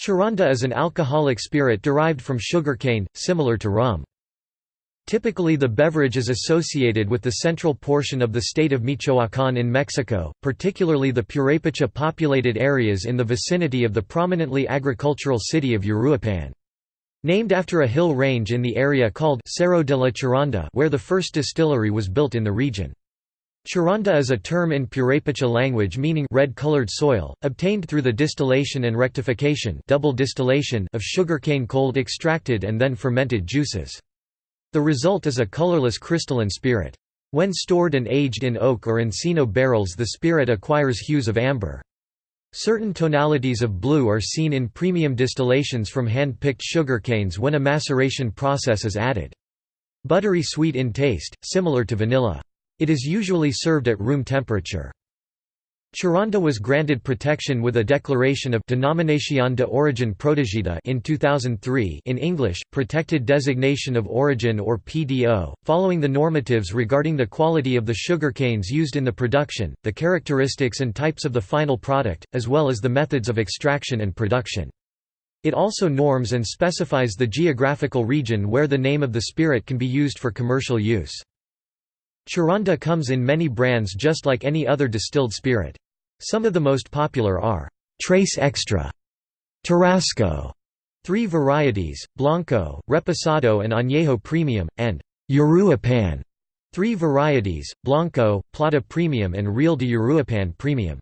Charanda is an alcoholic spirit derived from sugarcane, similar to rum. Typically the beverage is associated with the central portion of the state of Michoacán in Mexico, particularly the Purépecha populated areas in the vicinity of the prominently agricultural city of Uruapan. Named after a hill range in the area called Cerro de la Charanda where the first distillery was built in the region. Charanda is a term in Purépecha language meaning red-colored soil, obtained through the distillation and rectification double distillation of sugarcane cold extracted and then fermented juices. The result is a colorless crystalline spirit. When stored and aged in oak or encino barrels the spirit acquires hues of amber. Certain tonalities of blue are seen in premium distillations from hand-picked sugarcanes when a maceration process is added. Buttery sweet in taste, similar to vanilla. It is usually served at room temperature. Charanda was granted protection with a declaration of Denominación de Origen Protegida in 2003 in English, Protected Designation of Origin or PDO, following the normatives regarding the quality of the sugarcanes used in the production, the characteristics and types of the final product, as well as the methods of extraction and production. It also norms and specifies the geographical region where the name of the spirit can be used for commercial use. Charanda comes in many brands just like any other distilled spirit. Some of the most popular are Trace Extra, Tarasco, three varieties, Blanco, Reposado and Añejo Premium, and Uruapan, three varieties, Blanco, Plata Premium and Real de Uruapan Premium.